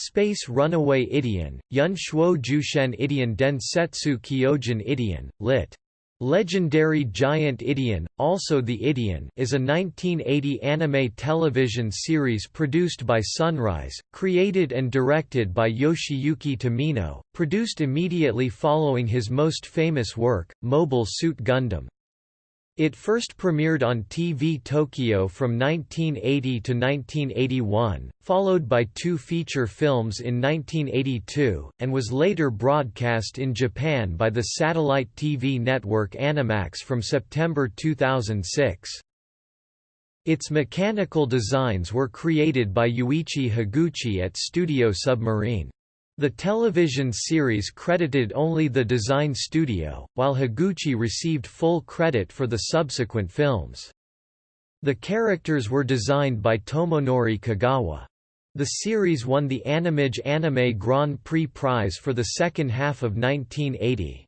Space Runaway Ideon, Yun Shuo Jushen Ideon Densetsu Kyojin Ideon, lit. Legendary Giant Ideon, also The Ideon is a 1980 anime television series produced by Sunrise, created and directed by Yoshiyuki Tomino, produced immediately following his most famous work, Mobile Suit Gundam. It first premiered on TV Tokyo from 1980 to 1981, followed by two feature films in 1982, and was later broadcast in Japan by the satellite TV network Animax from September 2006. Its mechanical designs were created by Yuichi Higuchi at Studio Submarine. The television series credited only the design studio, while Higuchi received full credit for the subsequent films. The characters were designed by Tomonori Kogawa. The series won the Animage Anime Grand Prix prize for the second half of 1980.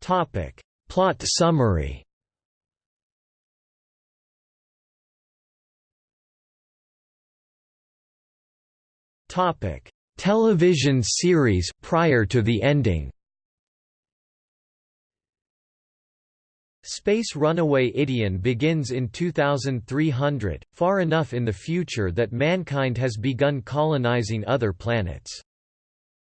Topic. Plot summary Topic: Television series prior to the ending. Space Runaway Ideon begins in 2300, far enough in the future that mankind has begun colonizing other planets.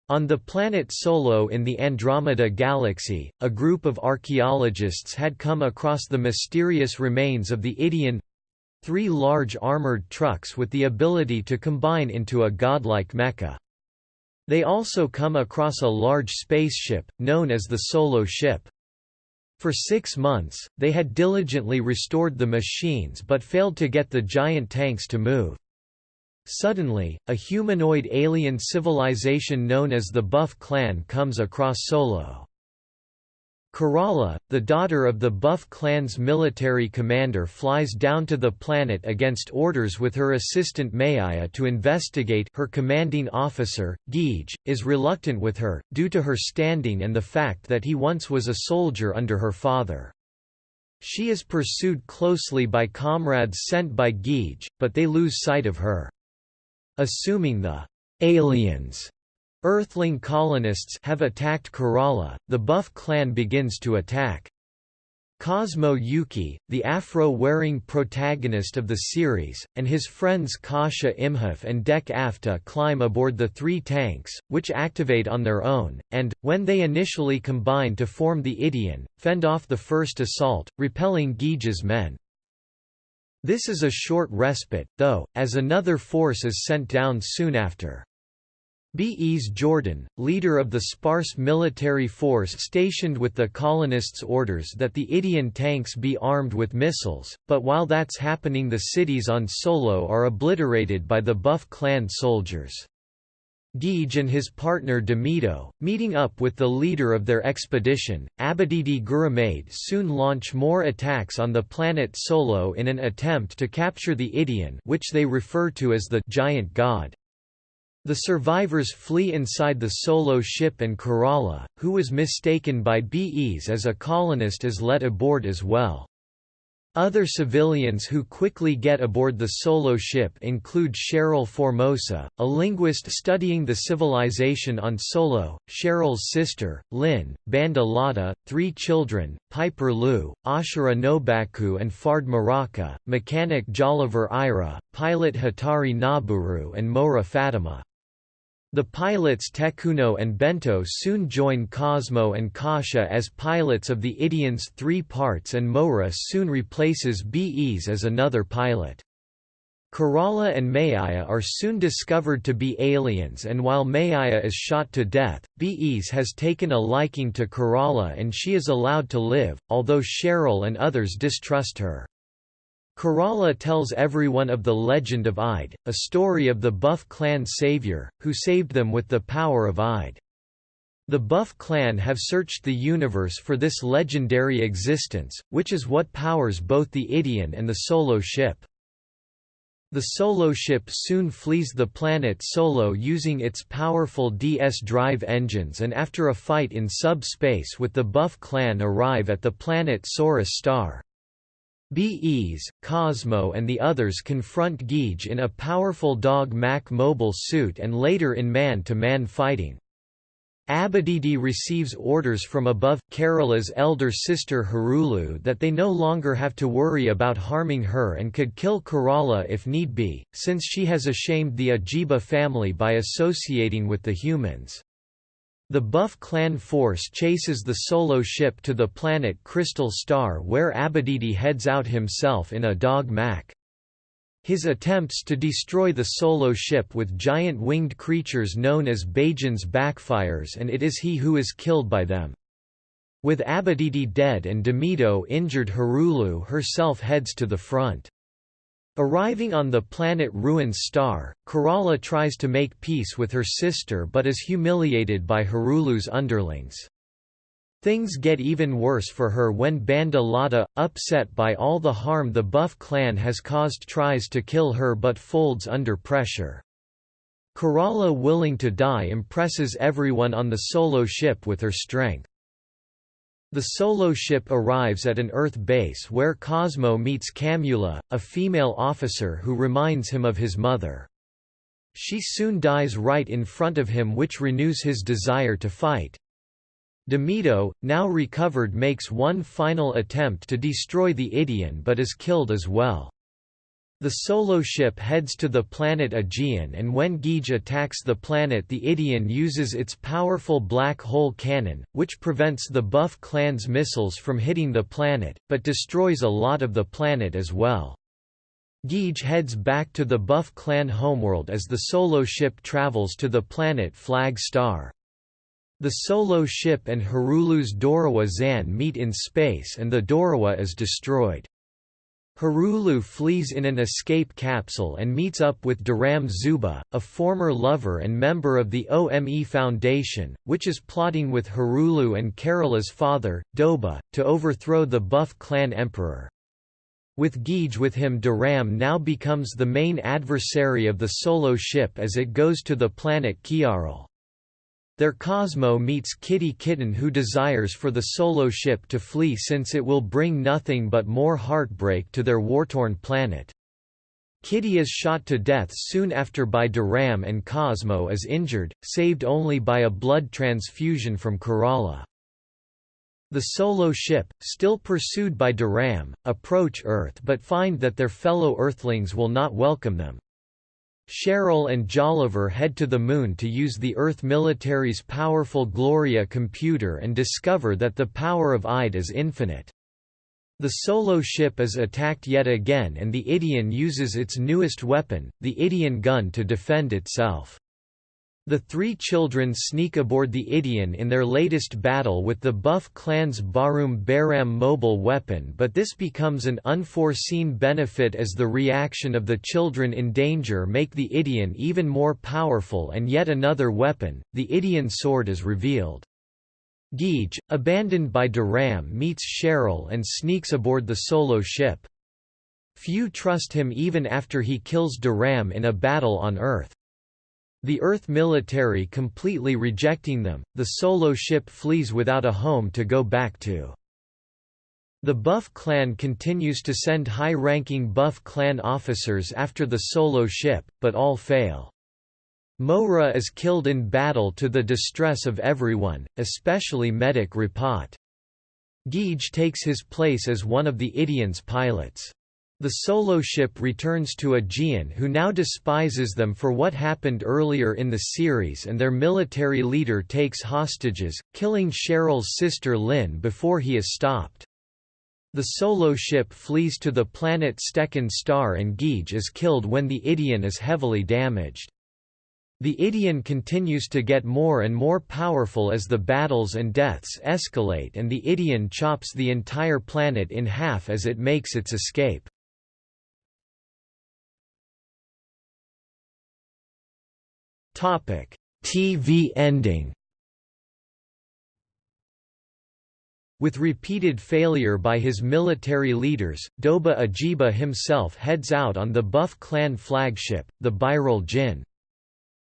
On the planet Solo in the Andromeda Galaxy, a group of archaeologists had come across the mysterious remains of the Ideon three large armored trucks with the ability to combine into a godlike mecha. They also come across a large spaceship, known as the Solo ship. For six months, they had diligently restored the machines but failed to get the giant tanks to move. Suddenly, a humanoid alien civilization known as the Buff Clan comes across Solo. Kerala, the daughter of the Buff clan's military commander flies down to the planet against orders with her assistant Mayaya to investigate her commanding officer, Geej, is reluctant with her, due to her standing and the fact that he once was a soldier under her father. She is pursued closely by comrades sent by Geej, but they lose sight of her. Assuming the aliens Earthling colonists have attacked Kerala, the Buff clan begins to attack. Cosmo Yuki, the afro-wearing protagonist of the series, and his friends Kasha Imhoff and Dek Afta climb aboard the three tanks, which activate on their own, and, when they initially combine to form the Ideon, fend off the first assault, repelling Geej's men. This is a short respite, though, as another force is sent down soon after. B.E.'s Jordan, leader of the sparse military force stationed with the colonists orders that the Ideon tanks be armed with missiles, but while that's happening the cities on Solo are obliterated by the Buff clan soldiers. Geej and his partner Demito, meeting up with the leader of their expedition, Abadidi Gurumade soon launch more attacks on the planet Solo in an attempt to capture the Ideon which they refer to as the «giant god». The survivors flee inside the Solo ship and Kerala, who was mistaken by BEs as a colonist is let aboard as well. Other civilians who quickly get aboard the Solo ship include Cheryl Formosa, a linguist studying the civilization on Solo, Cheryl's sister, Lynn, Banda Lada, three children, Piper Liu, Ashura Nobaku and Fard Maraka, mechanic Jolliver Ira, pilot Hatari Naburu and Mora Fatima. The pilots Tekuno and Bento soon join Cosmo and Kasha as pilots of the Ideons three parts and Mora soon replaces BEs as another pilot. Kerala and Mayaya are soon discovered to be aliens and while Mayaya is shot to death, BEs has taken a liking to Kerala and she is allowed to live, although Cheryl and others distrust her. Kerala tells everyone of the legend of Ide, a story of the Buff clan savior, who saved them with the power of Ide. The Buff clan have searched the universe for this legendary existence, which is what powers both the Ideon and the Solo ship. The Solo ship soon flees the planet Solo using its powerful DS drive engines and after a fight in sub-space with the Buff clan arrive at the planet Saurus star. Bes, Cosmo and the others confront Geege in a powerful dog Mac mobile suit and later in man-to-man -man fighting. Abadidi receives orders from above, Kerala's elder sister Harulu that they no longer have to worry about harming her and could kill Kerala if need be, since she has ashamed the Ajiba family by associating with the humans. The Buff clan force chases the solo ship to the planet Crystal Star where Abadidi heads out himself in a dog Mac. His attempts to destroy the solo ship with giant winged creatures known as Bajans backfires and it is he who is killed by them. With Abadidi dead and Demito injured Harulu herself heads to the front. Arriving on the planet Ruins star, Kerala tries to make peace with her sister but is humiliated by Harulu's underlings. Things get even worse for her when Banda Lada, upset by all the harm the Buff clan has caused tries to kill her but folds under pressure. Kerala willing to die impresses everyone on the solo ship with her strength. The solo ship arrives at an Earth base where Cosmo meets Camula, a female officer who reminds him of his mother. She soon dies right in front of him which renews his desire to fight. Demito, now recovered makes one final attempt to destroy the Ideon but is killed as well. The solo ship heads to the planet Aegean and when Geege attacks the planet the Ideon uses its powerful black hole cannon, which prevents the Buff clan's missiles from hitting the planet, but destroys a lot of the planet as well. Geege heads back to the Buff clan homeworld as the solo ship travels to the planet Flag Star. The solo ship and Harulu's Dorawa Zan meet in space and the Dorawa is destroyed. Harulu flees in an escape capsule and meets up with Duram Zuba, a former lover and member of the OME Foundation, which is plotting with Harulu and Kerala's father, Doba, to overthrow the Buff clan emperor. With Geege with him Duram now becomes the main adversary of the solo ship as it goes to the planet Kiaral. There Cosmo meets Kitty Kitten who desires for the solo ship to flee since it will bring nothing but more heartbreak to their war-torn planet. Kitty is shot to death soon after by Duram and Cosmo is injured, saved only by a blood transfusion from Kerala. The solo ship, still pursued by Duram, approach Earth but find that their fellow Earthlings will not welcome them. Cheryl and Jolliver head to the Moon to use the Earth military's powerful Gloria computer and discover that the power of Ide is infinite. The solo ship is attacked yet again and the Ideon uses its newest weapon, the Ideon gun to defend itself. The three children sneak aboard the Ideon in their latest battle with the Buff clan's Barum Baram mobile weapon but this becomes an unforeseen benefit as the reaction of the children in danger make the Ideon even more powerful and yet another weapon, the Ideon sword is revealed. Geege, abandoned by Duram meets Cheryl and sneaks aboard the solo ship. Few trust him even after he kills Duram in a battle on Earth. The Earth military completely rejecting them, the solo ship flees without a home to go back to. The Buff clan continues to send high-ranking Buff clan officers after the solo ship, but all fail. Mohra is killed in battle to the distress of everyone, especially medic Rapat. Geege takes his place as one of the Ideon's pilots. The solo ship returns to Aegean who now despises them for what happened earlier in the series and their military leader takes hostages, killing Cheryl's sister Lynn before he is stopped. The solo ship flees to the planet Stekan star and Geege is killed when the Ideon is heavily damaged. The Ideon continues to get more and more powerful as the battles and deaths escalate and the Ideon chops the entire planet in half as it makes its escape. Topic: TV ending. With repeated failure by his military leaders, Doba Ajiba himself heads out on the Buff clan flagship, the Biral Jinn.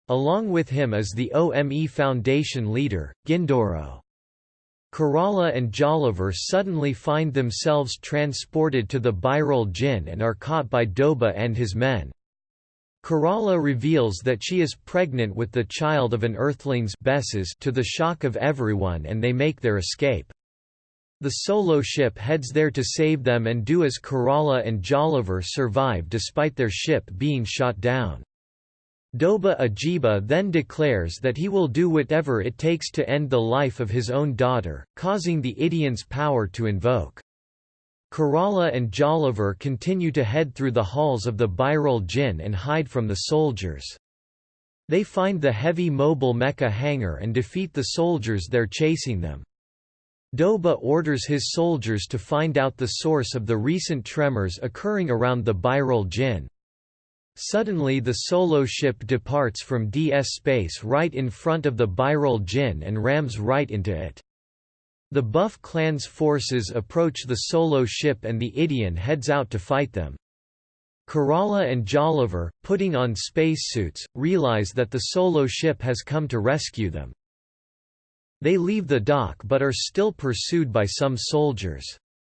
Along with him is the OME Foundation leader, Gindoro. Kerala and Jolliver suddenly find themselves transported to the Bhairul Jinn and are caught by Doba and his men. Kerala reveals that she is pregnant with the child of an Earthling's Besses to the shock of everyone and they make their escape. The solo ship heads there to save them and do as Kerala and Jolliver survive despite their ship being shot down. Doba Ajiba then declares that he will do whatever it takes to end the life of his own daughter, causing the Ideon's power to invoke. Kerala and Jolliver continue to head through the halls of the Bhairul Jinn and hide from the soldiers. They find the heavy mobile mecha hangar and defeat the soldiers there chasing them. Doba orders his soldiers to find out the source of the recent tremors occurring around the Bhairul Jinn. Suddenly the solo ship departs from DS space right in front of the Bhairul Jinn and rams right into it. The Buff clan's forces approach the solo ship and the Ideon heads out to fight them. Kerala and Jolliver, putting on spacesuits, realize that the solo ship has come to rescue them. They leave the dock but are still pursued by some soldiers.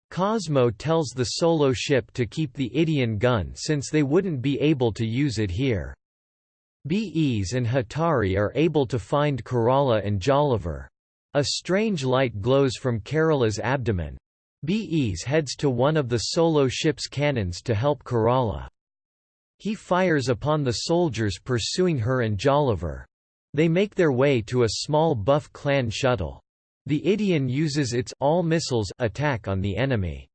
Cosmo tells the solo ship to keep the Ideon gun since they wouldn't be able to use it here. Bees and Hatari are able to find Kerala and Jolliver. A strange light glows from Kerala's abdomen. Bees heads to one of the solo ship's cannons to help Kerala. He fires upon the soldiers pursuing her and Jolliver. They make their way to a small Buff clan shuttle. The Ideon uses its all missiles attack on the enemy.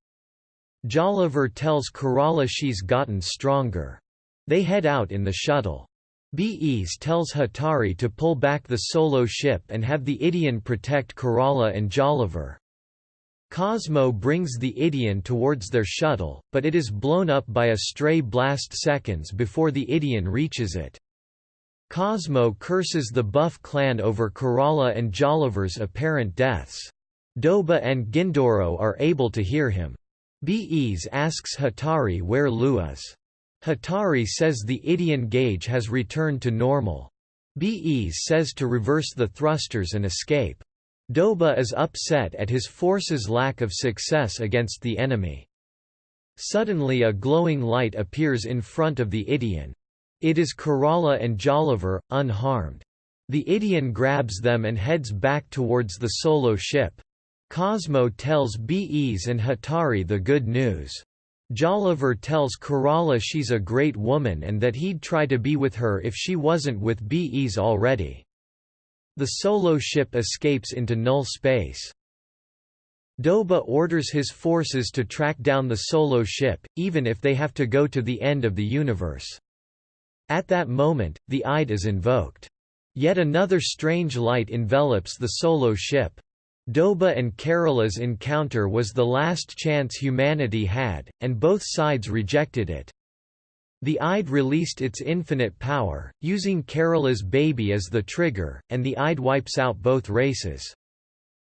Jolliver tells Kerala she's gotten stronger. They head out in the shuttle. Bees tells Hatari to pull back the solo ship and have the Ideon protect Kerala and Jolliver. Cosmo brings the Ideon towards their shuttle, but it is blown up by a stray blast seconds before the Ideon reaches it. Cosmo curses the Buff clan over Kerala and Jolliver's apparent deaths. Doba and Gindoro are able to hear him. Bees asks Hatari where Lu is. Hatari says the Ideon gauge has returned to normal. Bees says to reverse the thrusters and escape. Doba is upset at his force's lack of success against the enemy. Suddenly a glowing light appears in front of the Ideon. It is Kerala and Jolliver, unharmed. The Ideon grabs them and heads back towards the solo ship. Cosmo tells Bees and Hatari the good news. Jolliver tells Kerala she's a great woman and that he'd try to be with her if she wasn't with Bees already. The solo ship escapes into null space. Doba orders his forces to track down the solo ship, even if they have to go to the end of the universe. At that moment, the Ide is invoked. Yet another strange light envelops the solo ship. Doba and Kerala's encounter was the last chance humanity had, and both sides rejected it. The Ide released its infinite power, using Kerala's baby as the trigger, and the Ide wipes out both races.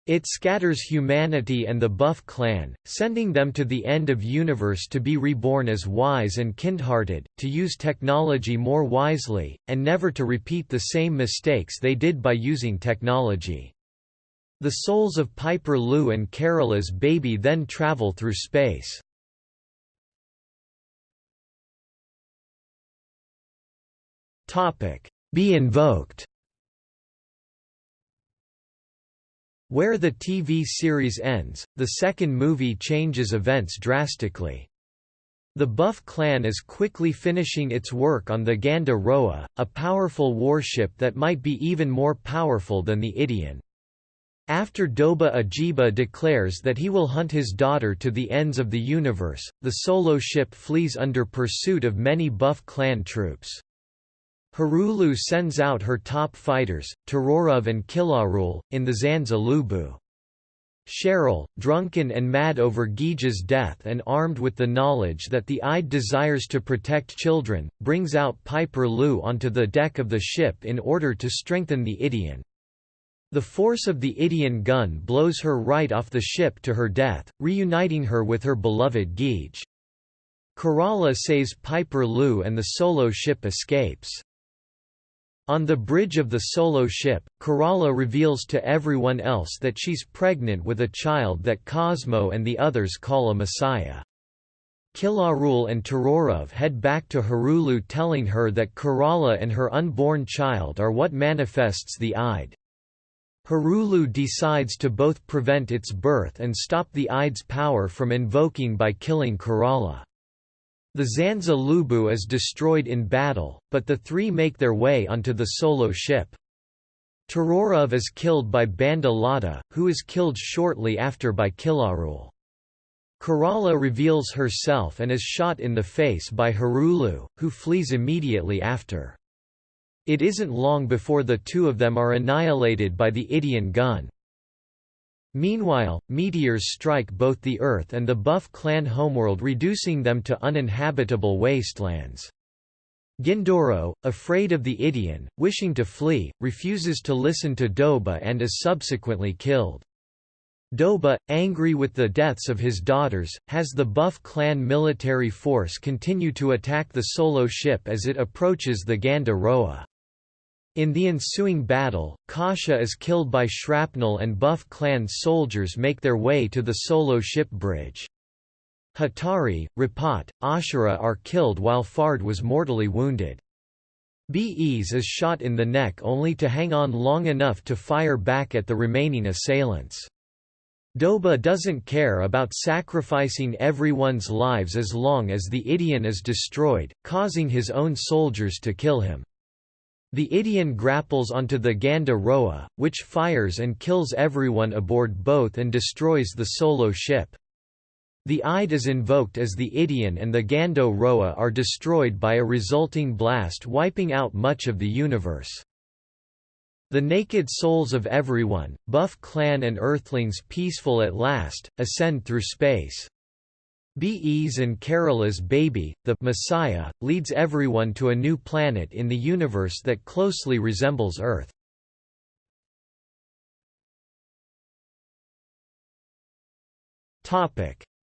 It scatters humanity and the Buff clan, sending them to the end of universe to be reborn as wise and kindhearted, to use technology more wisely, and never to repeat the same mistakes they did by using technology. The souls of Piper Lou and Kerala's baby then travel through space. Be invoked Where the TV series ends, the second movie changes events drastically. The Buff clan is quickly finishing its work on the Ganda Roa, a powerful warship that might be even more powerful than the Ideon. After Doba Ajiba declares that he will hunt his daughter to the ends of the universe, the solo ship flees under pursuit of many Buff clan troops. Harulu sends out her top fighters, Tarorov and Kilarul, in the Zanza Lubu. Cheryl, drunken and mad over Gija's death and armed with the knowledge that the Ide desires to protect children, brings out Piper Lu onto the deck of the ship in order to strengthen the Ideon. The force of the Ideon gun blows her right off the ship to her death, reuniting her with her beloved Gij. Kerala saves Piper Lu and the solo ship escapes. On the bridge of the solo ship, Kerala reveals to everyone else that she's pregnant with a child that Cosmo and the others call a messiah. Kilarul and Turaurav head back to Harulu telling her that Kerala and her unborn child are what manifests the Ide. Harulu decides to both prevent its birth and stop the Ide's power from invoking by killing Kerala. The Zanza Lubu is destroyed in battle, but the three make their way onto the solo ship. Turaurav is killed by Banda Lata, who is killed shortly after by Kilarul. Kerala reveals herself and is shot in the face by Harulu, who flees immediately after. It isn't long before the two of them are annihilated by the Ideon gun. Meanwhile, meteors strike both the Earth and the Buff clan homeworld reducing them to uninhabitable wastelands. Gindoro, afraid of the Ideon, wishing to flee, refuses to listen to Doba and is subsequently killed. Doba, angry with the deaths of his daughters, has the Buff clan military force continue to attack the solo ship as it approaches the Ganda Roa. In the ensuing battle, Kasha is killed by shrapnel and Buff clan soldiers make their way to the solo ship bridge. Hatari, Rapat, Ashura are killed while Fard was mortally wounded. Bees is shot in the neck only to hang on long enough to fire back at the remaining assailants. Doba doesn't care about sacrificing everyone's lives as long as the Ideon is destroyed, causing his own soldiers to kill him. The Ideon grapples onto the Ganda Roa, which fires and kills everyone aboard both and destroys the solo ship. The Ide is invoked as the Ideon and the Gando Roa are destroyed by a resulting blast wiping out much of the universe. The naked souls of everyone, Buff clan and Earthlings peaceful at last, ascend through space. Bees and Kerala's baby, the Messiah, leads everyone to a new planet in the universe that closely resembles Earth.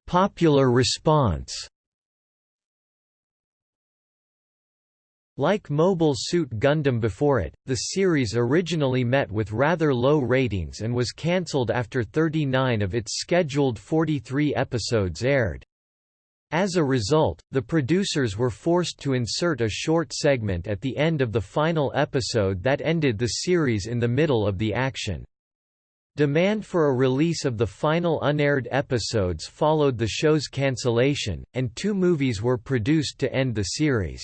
Popular response Like Mobile Suit Gundam before it, the series originally met with rather low ratings and was cancelled after 39 of its scheduled 43 episodes aired. As a result, the producers were forced to insert a short segment at the end of the final episode that ended the series in the middle of the action. Demand for a release of the final unaired episodes followed the show's cancellation, and two movies were produced to end the series.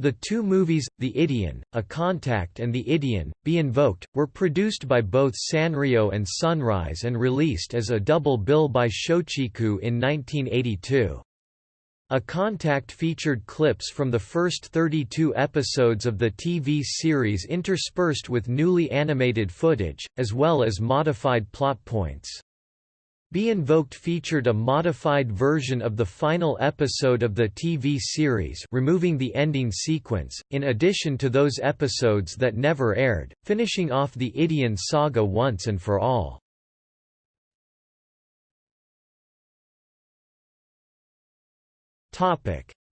The two movies, The Ideon, A Contact and The Ideon, Be Invoked, were produced by both Sanrio and Sunrise and released as a double bill by Shochiku in 1982. A Contact featured clips from the first 32 episodes of the TV series interspersed with newly animated footage, as well as modified plot points. Be Invoked featured a modified version of the final episode of the TV series removing the ending sequence, in addition to those episodes that never aired, finishing off the Ideon saga once and for all.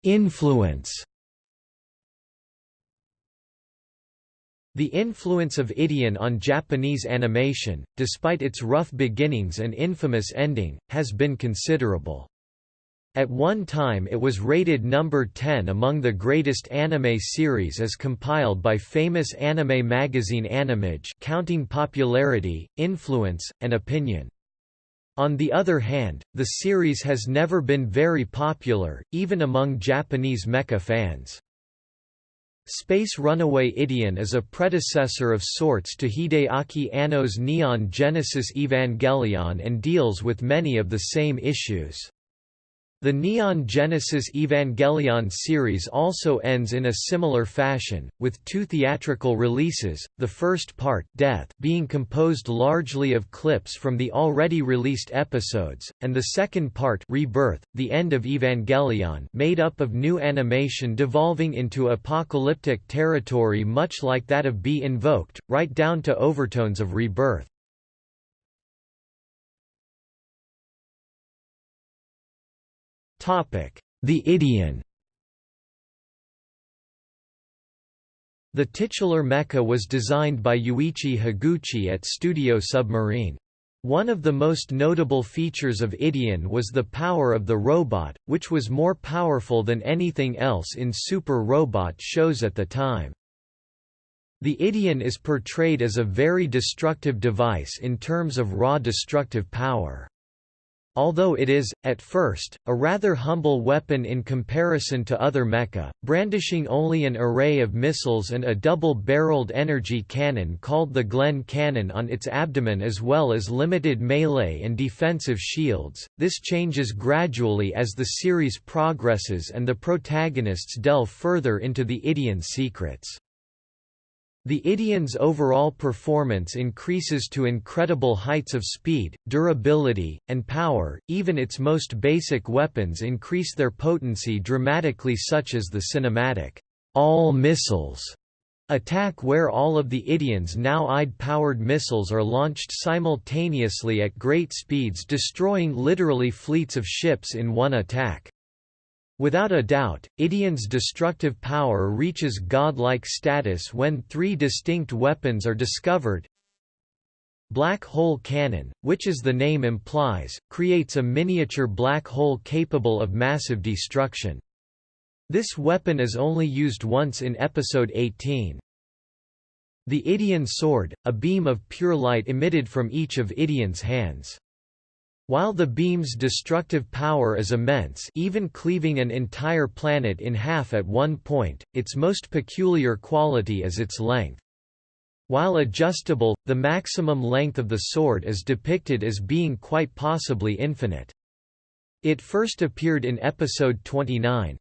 Influence The influence of Ideon on Japanese animation, despite its rough beginnings and infamous ending, has been considerable. At one time it was rated number 10 among the greatest anime series as compiled by famous anime magazine Animage counting popularity, influence, and opinion. On the other hand, the series has never been very popular, even among Japanese mecha fans. Space Runaway Ideon is a predecessor of sorts to Hideaki Anno's Neon Genesis Evangelion and deals with many of the same issues. The Neon Genesis Evangelion series also ends in a similar fashion, with two theatrical releases, the first part Death being composed largely of clips from the already released episodes, and the second part Rebirth, the end of Evangelion made up of new animation devolving into apocalyptic territory much like that of Be Invoked, right down to overtones of Rebirth. The Ideon The Ideon, titular mecha was designed by Yuichi Higuchi at Studio Submarine. One of the most notable features of Ideon was the power of the robot, which was more powerful than anything else in super robot shows at the time. The Ideon is portrayed as a very destructive device in terms of raw destructive power. Although it is, at first, a rather humble weapon in comparison to other mecha, brandishing only an array of missiles and a double-barreled energy cannon called the Glen cannon on its abdomen as well as limited melee and defensive shields, this changes gradually as the series progresses and the protagonists delve further into the Ideon's secrets. The Ideon's overall performance increases to incredible heights of speed, durability, and power, even its most basic weapons increase their potency dramatically such as the cinematic, all missiles attack where all of the Ideon's now IDE-powered missiles are launched simultaneously at great speeds destroying literally fleets of ships in one attack. Without a doubt, Ideon's destructive power reaches godlike status when three distinct weapons are discovered. Black hole cannon, which as the name implies, creates a miniature black hole capable of massive destruction. This weapon is only used once in Episode 18. The Ideon sword, a beam of pure light emitted from each of Ideon's hands. While the beam's destructive power is immense even cleaving an entire planet in half at one point, its most peculiar quality is its length. While adjustable, the maximum length of the sword is depicted as being quite possibly infinite. It first appeared in episode 29,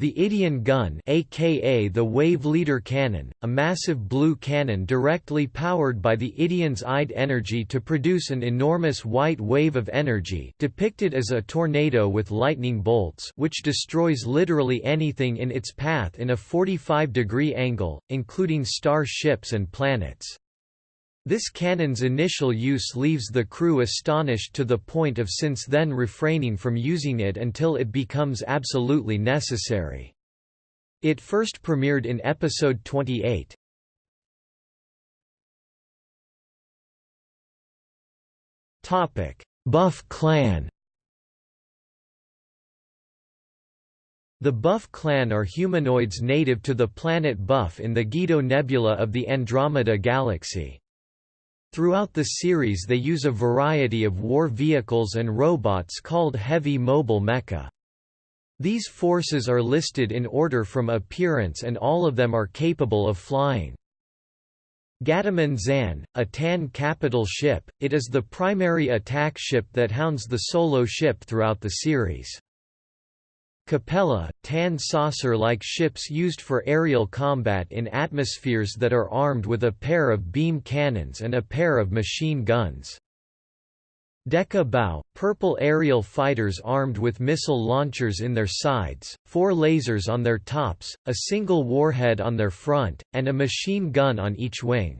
the Ideon gun aka the Wave Leader cannon, a massive blue cannon directly powered by the Ideon's IDE energy to produce an enormous white wave of energy depicted as a tornado with lightning bolts which destroys literally anything in its path in a 45-degree angle, including star ships and planets. This cannon's initial use leaves the crew astonished to the point of since then refraining from using it until it becomes absolutely necessary. It first premiered in episode 28. Topic: Buff clan The Buff clan are humanoids native to the planet Buff in the Guido Nebula of the Andromeda Galaxy. Throughout the series they use a variety of war vehicles and robots called heavy mobile mecha. These forces are listed in order from appearance and all of them are capable of flying. Gataman Zan, a Tan capital ship, it is the primary attack ship that hounds the solo ship throughout the series. Capella, tan saucer-like ships used for aerial combat in atmospheres that are armed with a pair of beam cannons and a pair of machine guns. Deca Bao, purple aerial fighters armed with missile launchers in their sides, four lasers on their tops, a single warhead on their front, and a machine gun on each wing.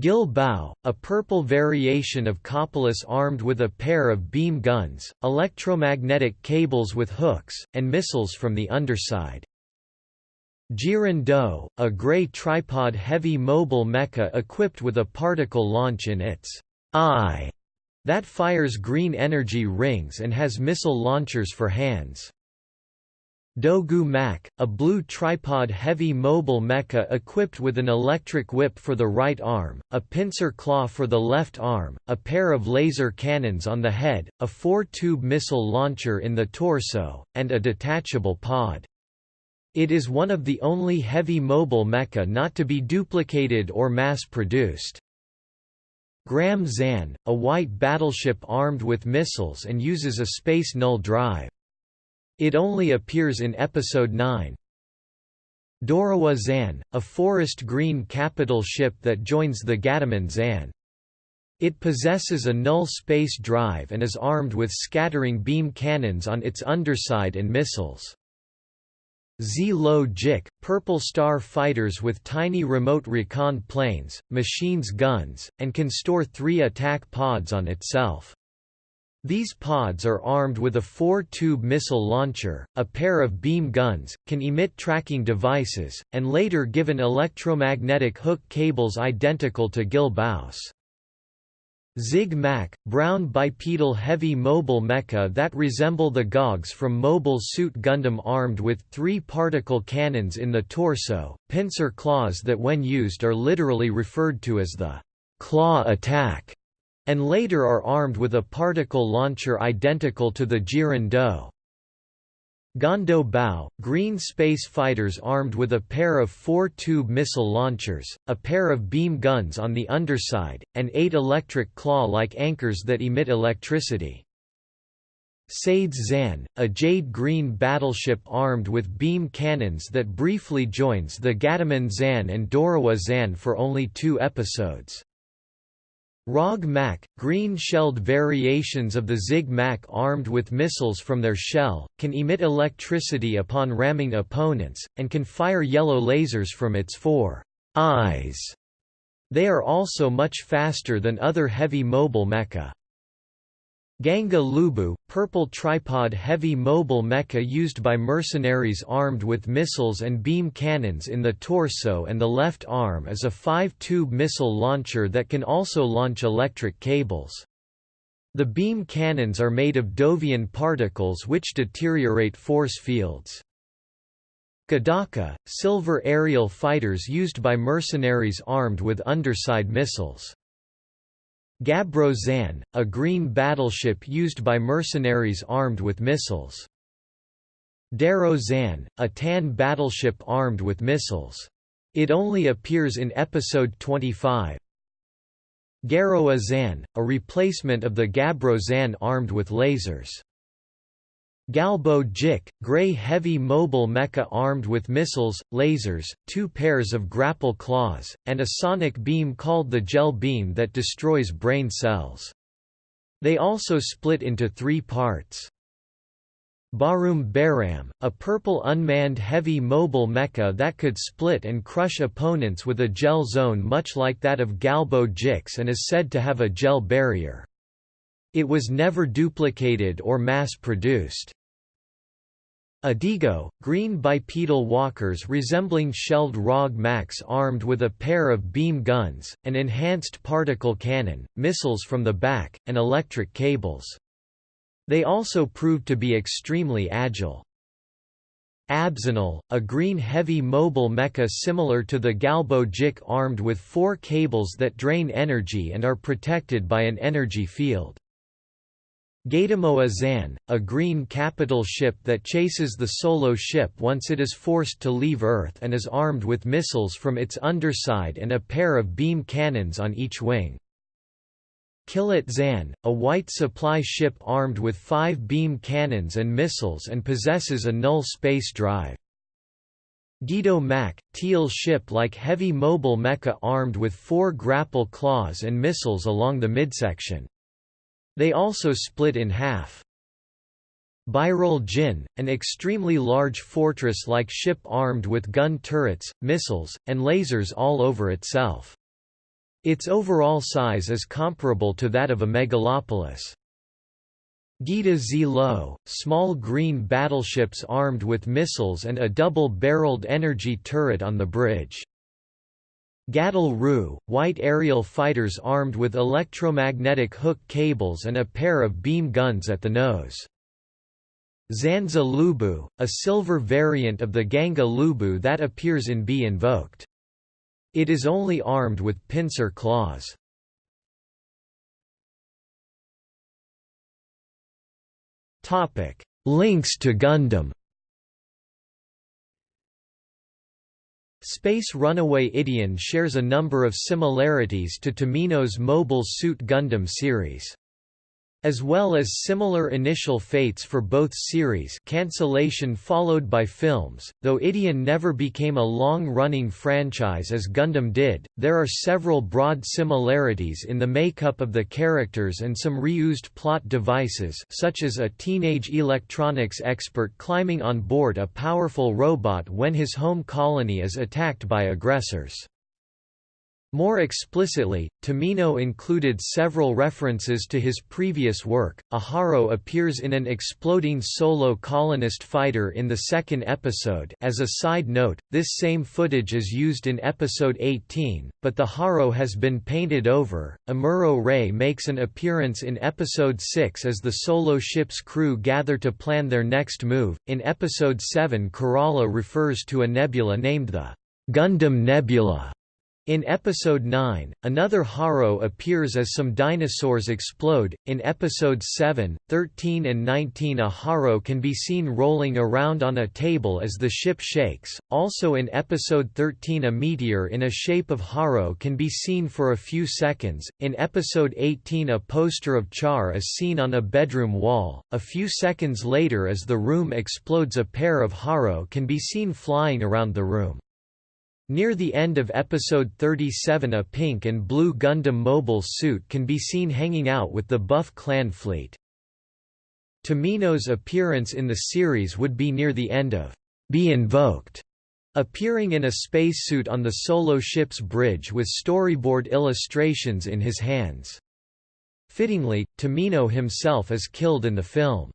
Gil Bao, a purple variation of Copolis armed with a pair of beam guns, electromagnetic cables with hooks, and missiles from the underside. Jiren Do, a gray tripod-heavy mobile mecha equipped with a particle launch in its eye that fires green energy rings and has missile launchers for hands. Dogu Mac, a blue tripod-heavy mobile mecha equipped with an electric whip for the right arm, a pincer claw for the left arm, a pair of laser cannons on the head, a four-tube missile launcher in the torso, and a detachable pod. It is one of the only heavy mobile mecha not to be duplicated or mass-produced. Gram Zan, a white battleship armed with missiles and uses a space null drive. It only appears in episode 9. Dorawa Zan, a forest green capital ship that joins the Gataman Zan. It possesses a null space drive and is armed with scattering beam cannons on its underside and missiles. Z-Lo Jik, Purple Star fighters with tiny remote recon planes, machines guns, and can store three attack pods on itself. These pods are armed with a four-tube missile launcher, a pair of beam guns, can emit tracking devices, and later given electromagnetic hook cables identical to Gil-Baos. Zig-Mak, brown bipedal heavy mobile mecha that resemble the GOGs from Mobile Suit Gundam armed with three particle cannons in the torso, pincer claws that when used are literally referred to as the claw attack and later are armed with a particle launcher identical to the Do. Gondo Bao, green space fighters armed with a pair of four-tube missile launchers, a pair of beam guns on the underside, and eight electric claw-like anchors that emit electricity. Sades Zan, a jade-green battleship armed with beam cannons that briefly joins the Gataman Zan and Dorawa Zan for only two episodes. ROG Mak, green-shelled variations of the Zig Mak armed with missiles from their shell, can emit electricity upon ramming opponents, and can fire yellow lasers from its four eyes. They are also much faster than other heavy mobile mecha. Ganga Lubu, purple tripod heavy mobile mecha used by mercenaries armed with missiles and beam cannons in the torso and the left arm is a five-tube missile launcher that can also launch electric cables. The beam cannons are made of Dovian particles which deteriorate force fields. Gadaka, silver aerial fighters used by mercenaries armed with underside missiles. Gabro Zan, a green battleship used by mercenaries armed with missiles. Darrow Zan, a tan battleship armed with missiles. It only appears in episode 25. Garoa Zan, a replacement of the Gabro Zan armed with lasers. Galbo Jik, grey heavy mobile mecha armed with missiles, lasers, two pairs of grapple claws, and a sonic beam called the Gel Beam that destroys brain cells. They also split into three parts. Barum Baram, a purple unmanned heavy mobile mecha that could split and crush opponents with a gel zone much like that of Galbo Jix and is said to have a gel barrier. It was never duplicated or mass-produced. Adigo, green bipedal walkers resembling shelled ROG Max armed with a pair of beam guns, an enhanced particle cannon, missiles from the back, and electric cables. They also proved to be extremely agile. Abzanal, a green heavy mobile mecha similar to the Galbo Jik armed with four cables that drain energy and are protected by an energy field. Gatamoa Zan, a green capital ship that chases the solo ship once it is forced to leave Earth and is armed with missiles from its underside and a pair of beam cannons on each wing. Killet Zan, a white supply ship armed with five beam cannons and missiles and possesses a null space drive. Guido Mac, teal ship-like heavy mobile mecha armed with four grapple claws and missiles along the midsection. They also split in half. Birol Jin, an extremely large fortress-like ship armed with gun turrets, missiles, and lasers all over itself. Its overall size is comparable to that of a megalopolis. Gita Z-Lo, small green battleships armed with missiles and a double-barreled energy turret on the bridge. Gadol Ru, white aerial fighters armed with electromagnetic hook cables and a pair of beam guns at the nose. Zanza Lubu, a silver variant of the Ganga Lubu that appears in Be Invoked. It is only armed with pincer claws. Links to Gundam Space Runaway Ideon shares a number of similarities to Tomino's Mobile Suit Gundam series. As well as similar initial fates for both series cancellation followed by films, though Ideon never became a long-running franchise as Gundam did, there are several broad similarities in the makeup of the characters and some reused plot devices such as a teenage electronics expert climbing on board a powerful robot when his home colony is attacked by aggressors. More explicitly, Tomino included several references to his previous work. Aharo appears in an exploding solo colonist fighter in the second episode. As a side note, this same footage is used in episode 18, but the Haro has been painted over. Amuro Ray makes an appearance in episode 6 as the solo ship's crew gather to plan their next move. In episode 7, Kerala refers to a nebula named the Gundam Nebula in episode 9, another Haro appears as some dinosaurs explode. In episodes 7, 13, and 19, a Haro can be seen rolling around on a table as the ship shakes. Also in episode 13, a meteor in a shape of Haro can be seen for a few seconds. In episode 18, a poster of Char is seen on a bedroom wall. A few seconds later, as the room explodes, a pair of Haro can be seen flying around the room. Near the end of episode 37 a pink and blue Gundam mobile suit can be seen hanging out with the Buff clan fleet. Tomino's appearance in the series would be near the end of Be Invoked, appearing in a spacesuit on the solo ship's bridge with storyboard illustrations in his hands. Fittingly, Tomino himself is killed in the film.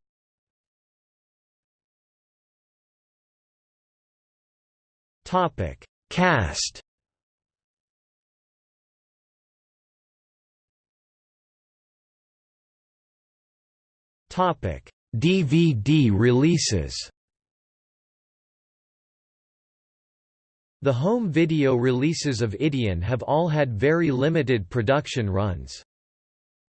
Topic Cast Topic: DVD releases. The home video releases of Ideon have all had very limited production runs.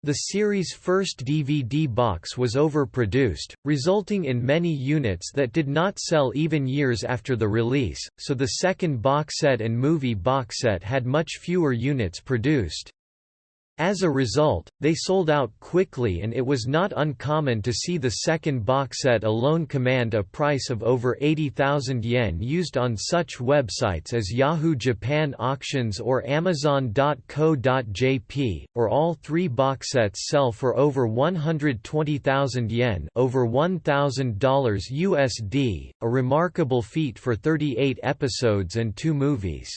The series' first DVD box was overproduced, resulting in many units that did not sell even years after the release, so the second box set and movie box set had much fewer units produced. As a result, they sold out quickly and it was not uncommon to see the second box set alone command a price of over 80,000 yen used on such websites as Yahoo Japan Auctions or Amazon.co.jp, or all three box sets sell for over 120,000 yen over $1,000 USD, a remarkable feat for 38 episodes and two movies.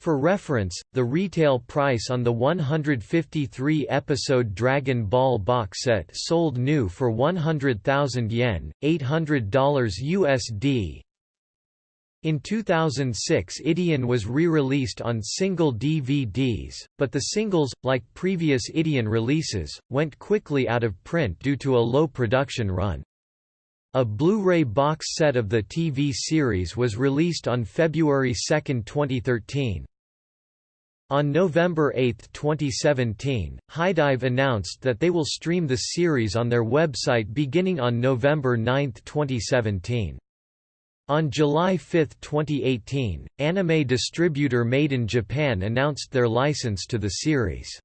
For reference, the retail price on the 153-episode Dragon Ball box set sold new for 100,000 yen, $800 USD. In 2006 Ideon was re-released on single DVDs, but the singles, like previous Ideon releases, went quickly out of print due to a low production run. A Blu-ray box set of the TV series was released on February 2, 2013. On November 8, 2017, HIDIVE announced that they will stream the series on their website beginning on November 9, 2017. On July 5, 2018, anime distributor Maiden Japan announced their license to the series.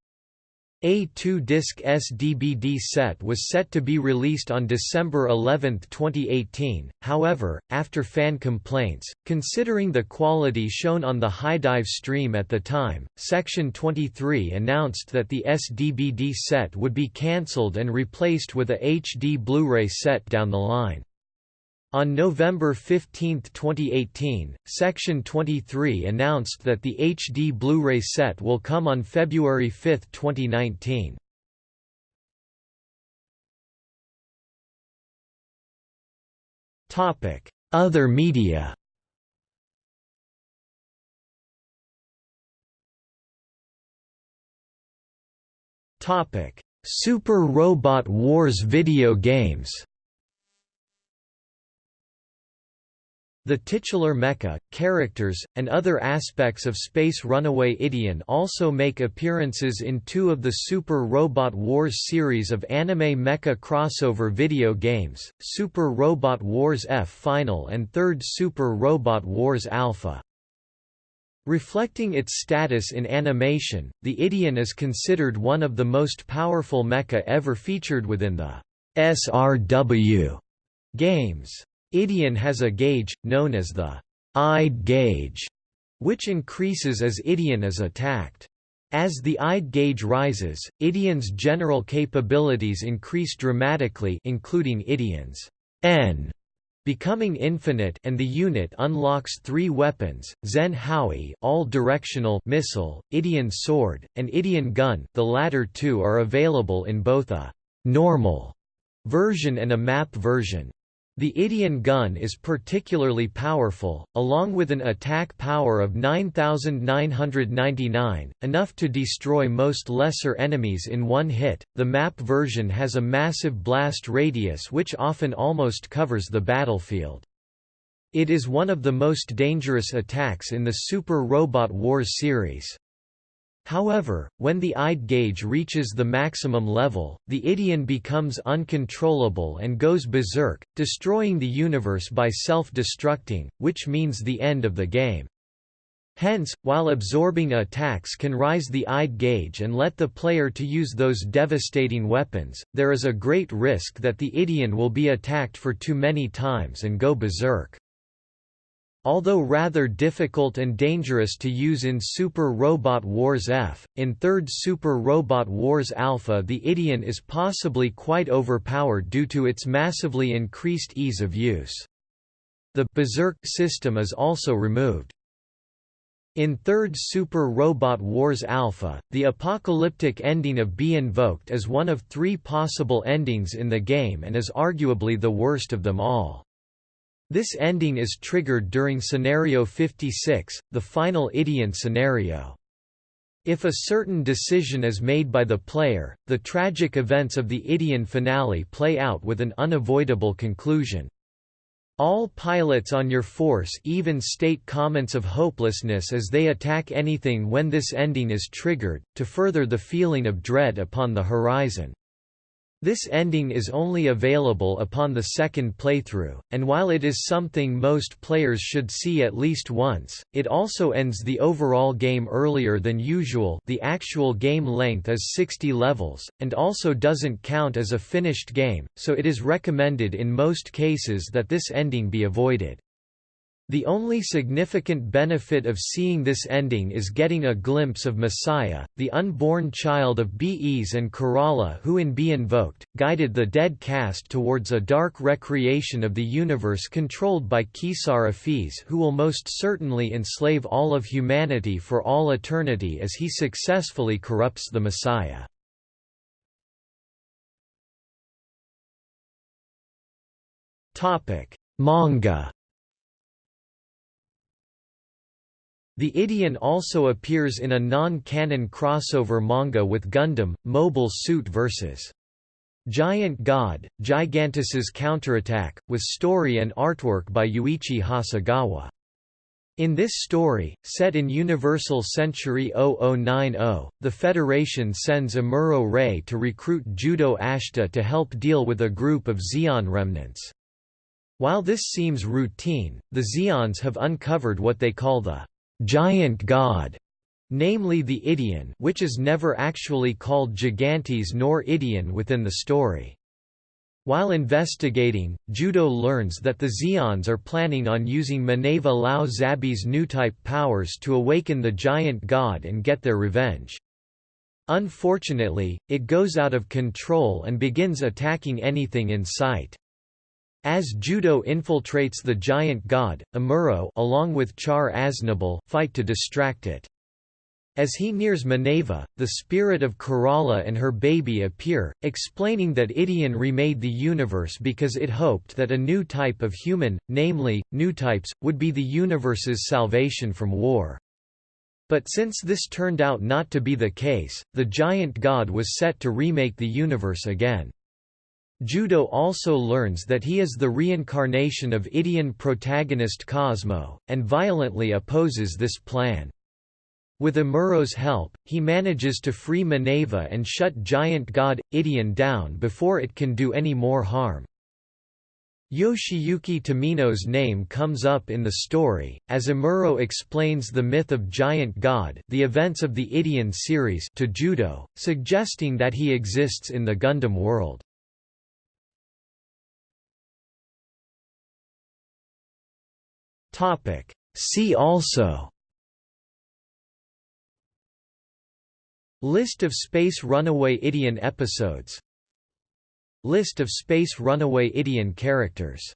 A two-disc SDBD set was set to be released on December 11, 2018, however, after fan complaints, considering the quality shown on the HIDIVE stream at the time, Section 23 announced that the SDBD set would be cancelled and replaced with a HD Blu-ray set down the line. On November 15, 2018, Section 23 announced that the HD Blu-ray set will come on February 5, 2019. Topic: Other media Topic: Super Robot Wars video games The titular mecha, characters, and other aspects of Space Runaway Ideon also make appearances in two of the Super Robot Wars series of anime mecha crossover video games, Super Robot Wars F Final and Third Super Robot Wars Alpha. Reflecting its status in animation, the Ideon is considered one of the most powerful mecha ever featured within the SRW games. Ideon has a gauge, known as the Ide gauge, which increases as Ideon is attacked. As the Ide gauge rises, Ideon's general capabilities increase dramatically including Ideon's N Becoming Infinite and the unit unlocks three weapons, Zen Howie all-directional missile, Ideon Sword, and Ideon Gun the latter two are available in both a «normal» version and a map version. The Ideon gun is particularly powerful, along with an attack power of 9999, enough to destroy most lesser enemies in one hit. The map version has a massive blast radius which often almost covers the battlefield. It is one of the most dangerous attacks in the Super Robot Wars series. However, when the Ide gauge reaches the maximum level, the Ideon becomes uncontrollable and goes berserk, destroying the universe by self-destructing, which means the end of the game. Hence, while absorbing attacks can rise the Ide gauge and let the player to use those devastating weapons, there is a great risk that the Ideon will be attacked for too many times and go berserk. Although rather difficult and dangerous to use in Super Robot Wars F, in Third Super Robot Wars Alpha the Ideon is possibly quite overpowered due to its massively increased ease of use. The Berserk system is also removed. In Third Super Robot Wars Alpha, the apocalyptic ending of Be Invoked is one of three possible endings in the game and is arguably the worst of them all. This ending is triggered during Scenario 56, the final Ideon scenario. If a certain decision is made by the player, the tragic events of the Ideon finale play out with an unavoidable conclusion. All pilots on your force even state comments of hopelessness as they attack anything when this ending is triggered, to further the feeling of dread upon the horizon. This ending is only available upon the second playthrough, and while it is something most players should see at least once, it also ends the overall game earlier than usual the actual game length is 60 levels, and also doesn't count as a finished game, so it is recommended in most cases that this ending be avoided. The only significant benefit of seeing this ending is getting a glimpse of Messiah, the unborn child of Bees and Karala who in Be Invoked, guided the dead cast towards a dark recreation of the universe controlled by Keisar Ephes who will most certainly enslave all of humanity for all eternity as he successfully corrupts the Messiah. Manga The Ideon also appears in a non-canon crossover manga with Gundam, Mobile Suit vs. Giant God, Gigantes's Counterattack, with story and artwork by Yuichi Hasegawa. In this story, set in Universal Century 0090, the Federation sends Amuro Ray to recruit Judau Ashta to help deal with a group of Zeon remnants. While this seems routine, the Zeons have uncovered what they call the giant god, namely the Ideon which is never actually called Gigantes nor Ideon within the story. While investigating, Judau learns that the Zeons are planning on using Mineva Lao Zabi's new-type powers to awaken the giant god and get their revenge. Unfortunately, it goes out of control and begins attacking anything in sight. As Judau infiltrates the giant god, Amuro along with Char Aznable fight to distract it. As he nears Mineva, the spirit of Karala and her baby appear, explaining that Ideon remade the universe because it hoped that a new type of human, namely, new types, would be the universe's salvation from war. But since this turned out not to be the case, the giant god was set to remake the universe again. Judau also learns that he is the reincarnation of Ideon protagonist Cosmo, and violently opposes this plan. With Amuro's help, he manages to free Mineva and shut giant god, Ideon down before it can do any more harm. Yoshiyuki Tomino's name comes up in the story, as Amuro explains the myth of Giant God the events of the Ideon series to Judau, suggesting that he exists in the Gundam world. Topic. See also. List of Space Runaway Ideon episodes. List of Space Runaway Ideon characters